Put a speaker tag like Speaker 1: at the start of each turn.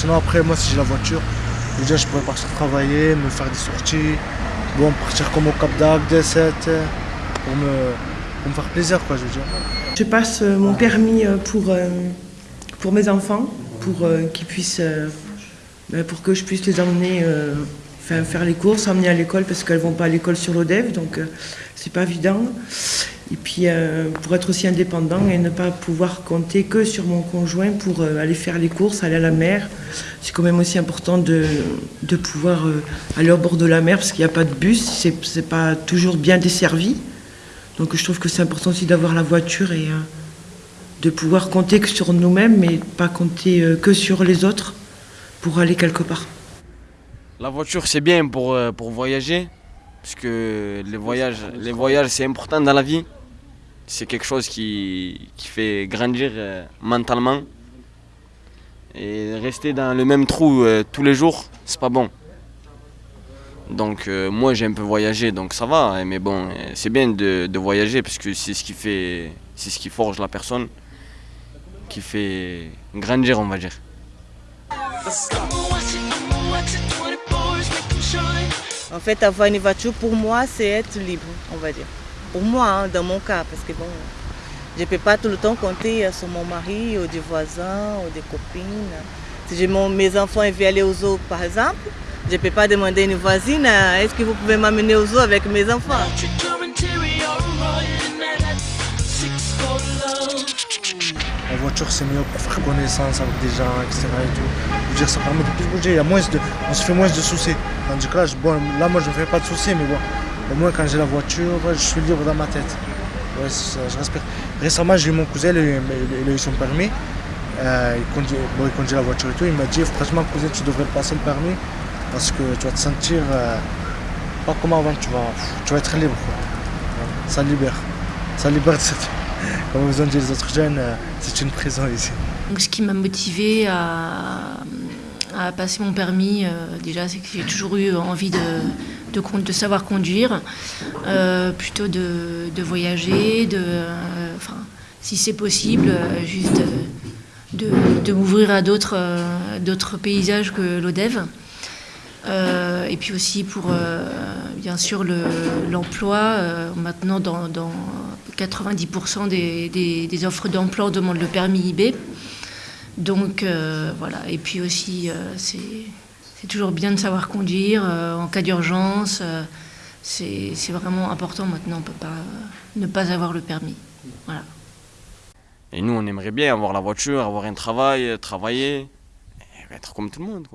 Speaker 1: Sinon après moi si j'ai la voiture, déjà je pourrais partir travailler, me faire des sorties, bon partir comme au Cap d'Agde, D7, pour me, pour me faire plaisir quoi je veux dire.
Speaker 2: Je passe euh, mon permis euh, pour, euh, pour mes enfants, pour qu'ils puissent ben, pour que je puisse les emmener faire, faire les courses, emmener à l'école parce qu'elles vont pas à l'école sur l'ODEV, donc c'est pas évident. Et puis pour être aussi indépendant et ne pas pouvoir compter que sur mon conjoint pour aller faire les courses, aller à la mer. C'est quand même aussi important de, de pouvoir aller au bord de la mer parce qu'il n'y a pas de bus, c'est pas toujours bien desservi. Donc je trouve que c'est important aussi d'avoir la voiture et de pouvoir compter que sur nous-mêmes, mais pas compter que sur les autres pour aller quelque part.
Speaker 3: La voiture c'est bien pour, pour voyager, parce que les voyages, les voyages c'est important dans la vie. C'est quelque chose qui, fait grandir mentalement. Et rester dans le même trou tous les jours, c'est pas bon. Donc euh, moi j'ai un peu voyagé donc ça va, hein, mais bon c'est bien de, de, voyager parce que c'est ce qui fait, c'est ce qui forge la personne, qui fait grandir on va dire.
Speaker 4: En fait avoir une voiture pour moi c'est être libre on va dire. Pour moi hein, dans mon cas parce que bon je ne peux pas tout le temps compter sur mon mari ou des voisins ou des copines. Si j'ai mes enfants veulent aller aux zoo par exemple, je ne peux pas demander à une voisine, est-ce que vous pouvez m'amener aux zoo avec mes enfants?
Speaker 1: La voiture c'est mieux pour faire connaissance avec des gens, etc. Et tout. Je veux dire, ça permet de plus bouger, il y a moins de, on se fait moins de soucis. Tandis que là, je, bon, là moi je ne fais pas de soucis, mais bon, au moins quand j'ai la voiture, je suis libre dans ma tête. Je respecte. Récemment j'ai eu mon cousin, il a eu, son permis. Euh, il, conduit, bon, il conduit la voiture et tout, il m'a dit franchement cousin tu devrais passer le permis parce que tu vas te sentir euh, pas comme avant, tu vas, tu vas être libre. Ça libère. Ça libère de cette... Comme vous ont dit les autres jeunes, euh, c'est une prison ici.
Speaker 5: Donc, ce qui m'a motivé à, à, passer mon permis, euh, déjà, c'est que j'ai toujours eu envie de, savoir conduire, euh, plutôt de, voyager, de, enfin, si c'est possible, juste de, m'ouvrir à d'autres paysages que l'ODEV. Euh, et puis aussi pour, euh, bien sûr, l'emploi. Le, euh, maintenant, dans, dans 90% des, des, des, offres d'emploi, on demande le permis IB. Donc, euh, voilà. Et puis aussi, c'est toujours bien de savoir conduire en cas d'urgence. c'est vraiment important maintenant. On ne peut pas ne pas avoir le permis. Voilà.
Speaker 3: Et nous, on aimerait bien avoir la voiture, avoir un travail, travailler, et être comme tout le monde.